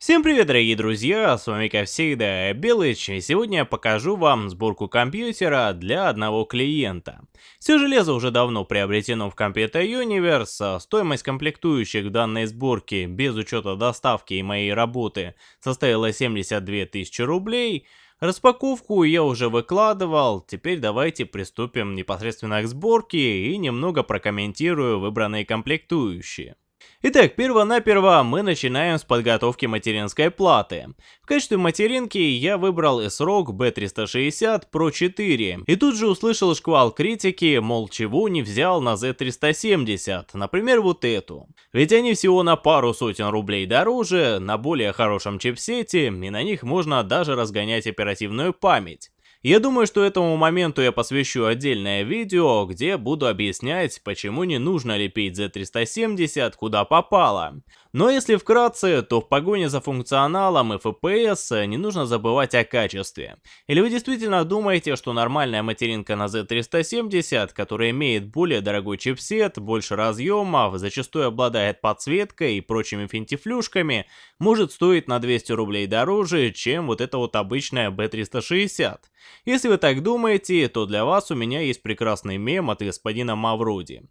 Всем привет, дорогие друзья, с вами как всегда Белыч, и сегодня я покажу вам сборку компьютера для одного клиента. Все железо уже давно приобретено в Computer Universe, а стоимость комплектующих данной сборке без учета доставки и моей работы составила 72 тысячи рублей. Распаковку я уже выкладывал, теперь давайте приступим непосредственно к сборке и немного прокомментирую выбранные комплектующие. Итак, перво-наперво мы начинаем с подготовки материнской платы. В качестве материнки я выбрал SROG B360 Pro 4. И тут же услышал шквал критики, мол, чего не взял на Z370, например, вот эту. Ведь они всего на пару сотен рублей дороже, на более хорошем чипсете, и на них можно даже разгонять оперативную память. Я думаю, что этому моменту я посвящу отдельное видео, где буду объяснять, почему не нужно лепить Z370 куда попало. Но если вкратце, то в погоне за функционалом и FPS не нужно забывать о качестве. Или вы действительно думаете, что нормальная материнка на Z370, которая имеет более дорогой чипсет, больше разъемов, зачастую обладает подсветкой и прочими финтифлюшками, может стоить на 200 рублей дороже, чем вот эта вот обычная B360? Если вы так думаете, то для вас у меня есть прекрасный мем от господина Мавроди.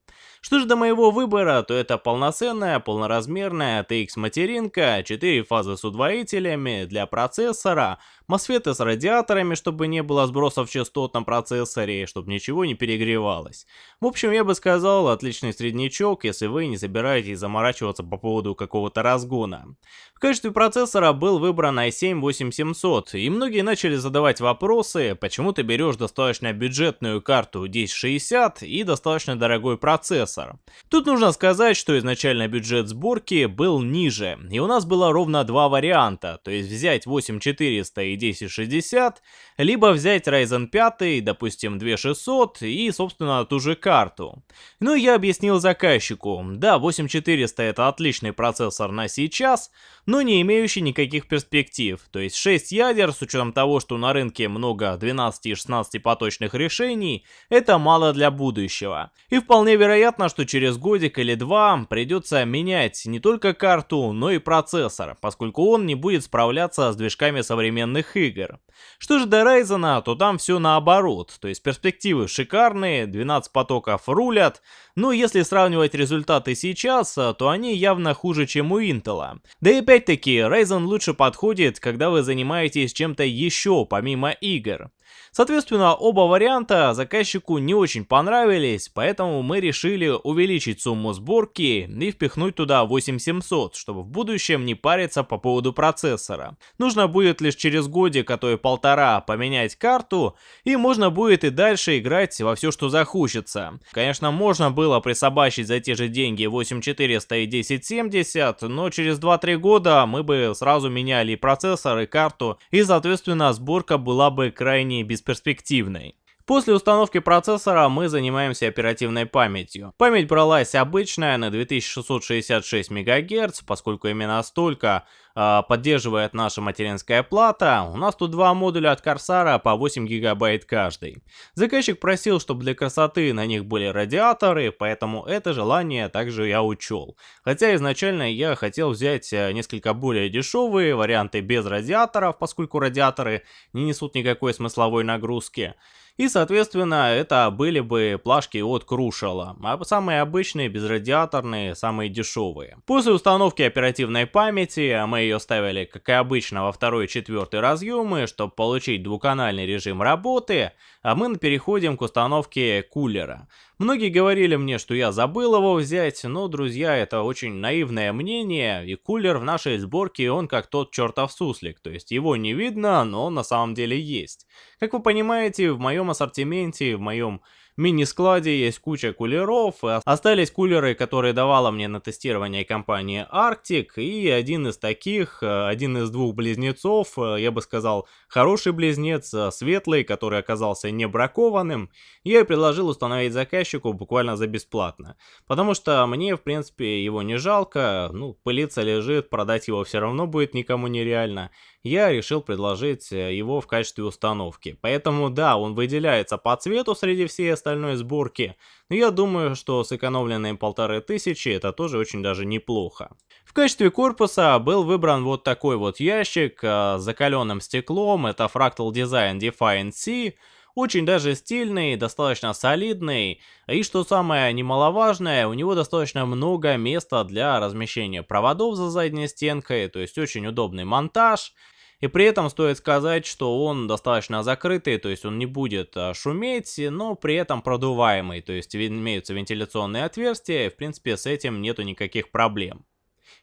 Что же до моего выбора, то это полноценная, полноразмерная TX-материнка, 4 фазы с удвоителями для процессора, мосфеты с радиаторами, чтобы не было сбросов частот на процессоре, чтобы ничего не перегревалось. В общем, я бы сказал, отличный среднячок, если вы не собираетесь заморачиваться по поводу какого-то разгона. В качестве процессора был выбран i7-8700, и многие начали задавать вопросы, почему ты берешь достаточно бюджетную карту 1060 и достаточно дорогой процессор. Тут нужно сказать, что изначально бюджет сборки был ниже, и у нас было ровно два варианта, то есть взять 8400 и 1060, либо взять Ryzen 5, допустим 2600 и собственно ту же карту. Ну я объяснил заказчику, да 8400 это отличный процессор на сейчас, но не имеющий никаких перспектив, то есть 6 ядер с учетом того, что на рынке много 12 и 16 поточных решений, это мало для будущего. И вполне вероятно, что через годик или два придется менять не только карту, но и процессор, поскольку он не будет справляться с движками современных игр. Что же до Ryzen, то там все наоборот, то есть перспективы шикарные, 12 потоков рулят, но если сравнивать результаты сейчас, то они явно хуже, чем у Intel. Да и опять-таки, Ryzen лучше подходит, когда вы занимаетесь чем-то еще помимо игр. Соответственно, оба варианта заказчику не очень понравились, поэтому мы решили увеличить сумму сборки и впихнуть туда 8700, чтобы в будущем не париться по поводу процессора. Нужно будет лишь через годик, а то и полтора поменять карту, и можно будет и дальше играть во все, что захочется. Конечно, можно было присобачить за те же деньги 8400 и 1070, но через 2-3 года мы бы сразу меняли и процессор, и карту, и соответственно сборка была бы крайне бесперспективной. После установки процессора мы занимаемся оперативной памятью. Память бралась обычная на 2666 МГц, поскольку именно столько э, поддерживает наша материнская плата. У нас тут два модуля от Корсара по 8 ГБ каждый. Заказчик просил, чтобы для красоты на них были радиаторы, поэтому это желание также я учел. Хотя изначально я хотел взять э, несколько более дешевые варианты без радиаторов, поскольку радиаторы не несут никакой смысловой нагрузки. И, соответственно, это были бы плашки от Крушала, а самые обычные, безрадиаторные, самые дешевые. После установки оперативной памяти мы ее ставили, как и обычно, во второй и четвертый разъемы, чтобы получить двухканальный режим работы, а мы переходим к установке кулера. Многие говорили мне, что я забыл его взять, но, друзья, это очень наивное мнение, и кулер в нашей сборке, он как тот чертов суслик, то есть его не видно, но на самом деле есть. Как вы понимаете, в моем ассортименте, в моем мини-складе есть куча кулеров. Остались кулеры, которые давала мне на тестирование компания Arctic. И один из таких, э, один из двух близнецов, э, я бы сказал, хороший близнец, э, светлый, который оказался не бракованным. Я предложил установить заказчику буквально за бесплатно. Потому что мне, в принципе, его не жалко. Ну, пылиться лежит, продать его все равно будет никому нереально я решил предложить э, его в качестве установки. Поэтому да, он выделяется по цвету среди всей остальной сборки, но я думаю, что сэкономленные полторы тысячи это тоже очень даже неплохо. В качестве корпуса был выбран вот такой вот ящик с закаленным стеклом, это Fractal Design Defiant C, очень даже стильный, достаточно солидный, и что самое немаловажное, у него достаточно много места для размещения проводов за задней стенкой, то есть очень удобный монтаж. И при этом стоит сказать, что он достаточно закрытый, то есть он не будет а, шуметь, но при этом продуваемый, то есть имеются вентиляционные отверстия, и в принципе с этим нету никаких проблем.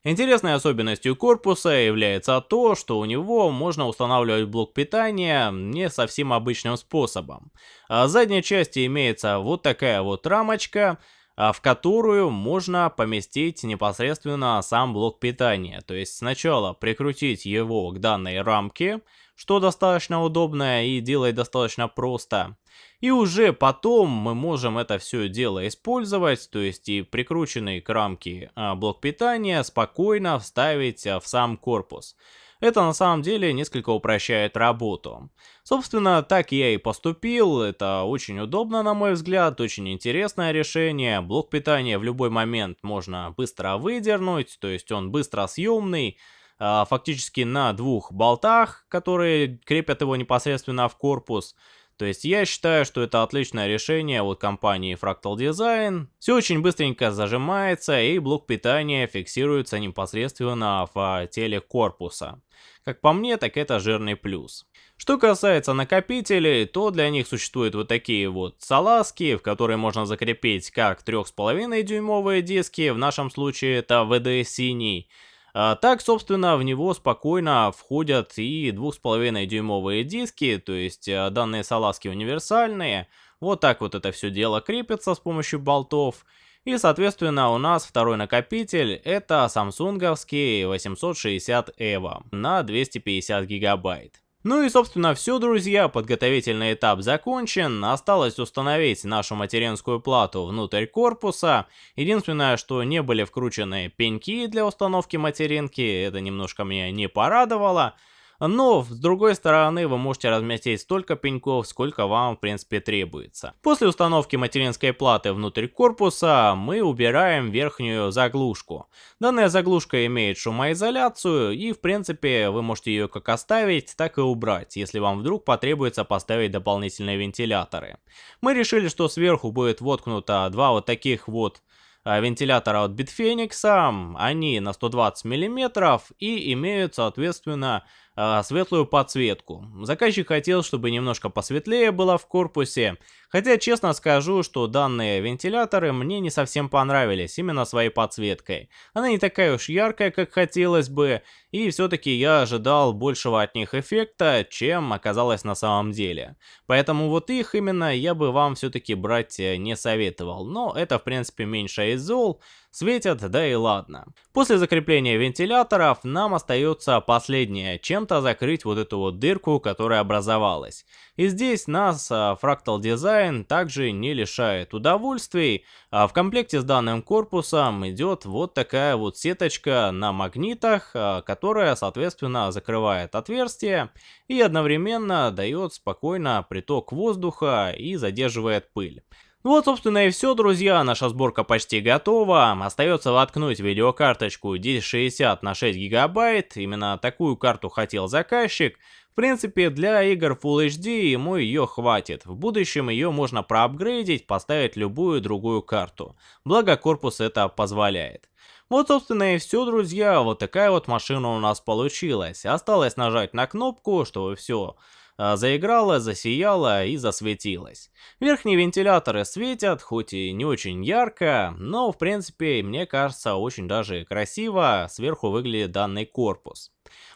Интересной особенностью корпуса является то, что у него можно устанавливать блок питания не совсем обычным способом. А в задней части имеется вот такая вот рамочка, а, в которую можно поместить непосредственно сам блок питания. То есть сначала прикрутить его к данной рамке, что достаточно удобно и делает достаточно просто. И уже потом мы можем это все дело использовать, то есть и прикрученный к рамке а, блок питания спокойно вставить а, в сам корпус. Это на самом деле несколько упрощает работу. Собственно, так я и поступил, это очень удобно на мой взгляд, очень интересное решение. Блок питания в любой момент можно быстро выдернуть, то есть он быстро съемный, фактически на двух болтах, которые крепят его непосредственно в корпус. То есть я считаю, что это отличное решение от компании Fractal Design. Все очень быстренько зажимается и блок питания фиксируется непосредственно в теле корпуса. Как по мне, так это жирный плюс. Что касается накопителей, то для них существуют вот такие вот салазки, в которые можно закрепить как 3,5 дюймовые диски, в нашем случае это VD синий, а так, собственно, в него спокойно входят и 2,5 дюймовые диски, то есть э, данные салазки универсальные. Вот так вот это все дело крепится с помощью болтов. И, соответственно, у нас второй накопитель это самсунговский 860 EVO на 250 гигабайт. Ну и собственно все, друзья, подготовительный этап закончен, осталось установить нашу материнскую плату внутрь корпуса. Единственное, что не были вкручены пеньки для установки материнки, это немножко меня не порадовало. Но, с другой стороны, вы можете разместить столько пеньков, сколько вам, в принципе, требуется. После установки материнской платы внутрь корпуса, мы убираем верхнюю заглушку. Данная заглушка имеет шумоизоляцию, и, в принципе, вы можете ее как оставить, так и убрать, если вам вдруг потребуется поставить дополнительные вентиляторы. Мы решили, что сверху будет воткнуто два вот таких вот а, вентилятора от Bitfenix, они на 120 мм и имеют, соответственно, э, светлую подсветку. Заказчик хотел, чтобы немножко посветлее было в корпусе, хотя честно скажу, что данные вентиляторы мне не совсем понравились именно своей подсветкой. Она не такая уж яркая, как хотелось бы, и все-таки я ожидал большего от них эффекта, чем оказалось на самом деле. Поэтому вот их именно я бы вам все-таки брать э, не советовал, но это в принципе меньше из зол, светят, да и ладно. После закрепления вентиляторов нам остается последнее, чем-то закрыть вот эту вот дырку, которая образовалась. И здесь нас Fractal Design также не лишает удовольствий. А в комплекте с данным корпусом идет вот такая вот сеточка на магнитах, а, которая соответственно закрывает отверстие и одновременно дает спокойно приток воздуха и задерживает пыль. Ну вот, собственно, и все, друзья, наша сборка почти готова. Остается воткнуть видеокарточку 1060 на 6 гигабайт, именно такую карту хотел заказчик. В принципе, для игр Full HD ему ее хватит. В будущем ее можно проапгрейдить, поставить любую другую карту. Благо корпус это позволяет. Вот, собственно, и все, друзья. Вот такая вот машина у нас получилась. Осталось нажать на кнопку, чтобы все заиграла, засияла и засветилась. Верхние вентиляторы светят, хоть и не очень ярко, но в принципе мне кажется очень даже красиво сверху выглядит данный корпус.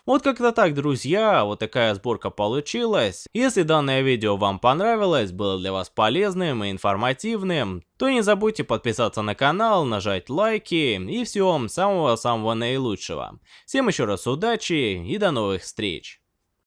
Вот как-то так, друзья, вот такая сборка получилась. Если данное видео вам понравилось, было для вас полезным и информативным, то не забудьте подписаться на канал, нажать лайки и всего самого-самого наилучшего. Всем еще раз удачи и до новых встреч!